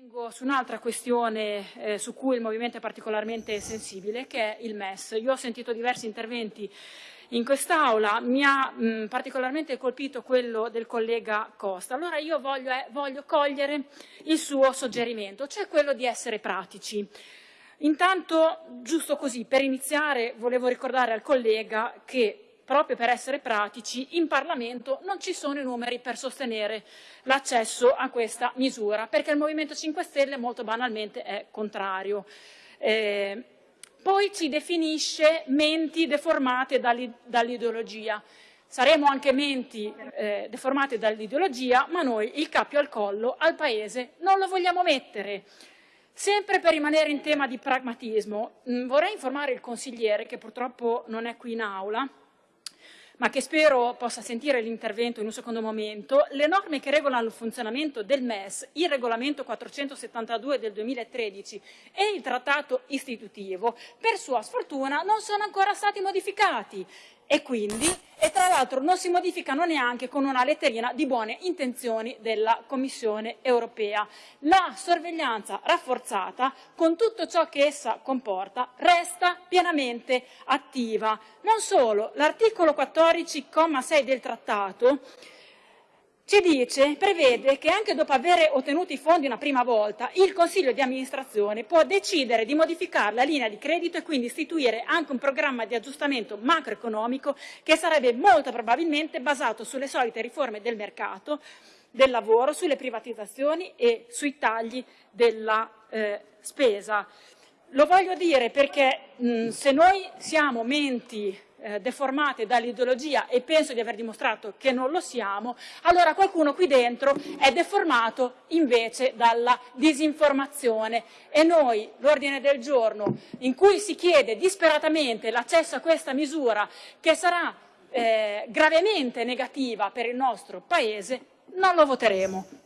Vengo su un'altra questione eh, su cui il Movimento è particolarmente sensibile, che è il MES. Io ho sentito diversi interventi in quest'Aula, mi ha mh, particolarmente colpito quello del collega Costa. Allora io voglio, eh, voglio cogliere il suo suggerimento, cioè quello di essere pratici. Intanto, giusto così, per iniziare volevo ricordare al collega che proprio per essere pratici, in Parlamento non ci sono i numeri per sostenere l'accesso a questa misura, perché il Movimento 5 Stelle molto banalmente è contrario. Eh, poi ci definisce menti deformate dall'ideologia. Saremo anche menti eh, deformate dall'ideologia, ma noi il cappio al collo al Paese non lo vogliamo mettere. Sempre per rimanere in tema di pragmatismo, mh, vorrei informare il consigliere, che purtroppo non è qui in aula, ma che spero possa sentire l'intervento in un secondo momento, le norme che regolano il funzionamento del MES, il regolamento 472 del 2013 e il trattato istitutivo, per sua sfortuna non sono ancora stati modificati. E quindi, e tra l'altro non si modificano neanche con una letterina di buone intenzioni della Commissione europea. La sorveglianza rafforzata, con tutto ciò che essa comporta, resta pienamente attiva. Non solo, l'articolo 14,6 del trattato ci dice, prevede che anche dopo aver ottenuto i fondi una prima volta, il Consiglio di amministrazione può decidere di modificare la linea di credito e quindi istituire anche un programma di aggiustamento macroeconomico che sarebbe molto probabilmente basato sulle solite riforme del mercato, del lavoro, sulle privatizzazioni e sui tagli della eh, spesa. Lo voglio dire perché mh, se noi siamo menti eh, deformate dall'ideologia e penso di aver dimostrato che non lo siamo, allora qualcuno qui dentro è deformato invece dalla disinformazione e noi l'ordine del giorno in cui si chiede disperatamente l'accesso a questa misura che sarà eh, gravemente negativa per il nostro Paese non lo voteremo.